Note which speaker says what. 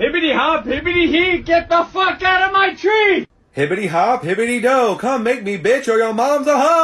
Speaker 1: Hibbity hop, hibbity hee, get the fuck out of my tree!
Speaker 2: Hibbity hop, hibbity do, come make me bitch or your mom's a hoe!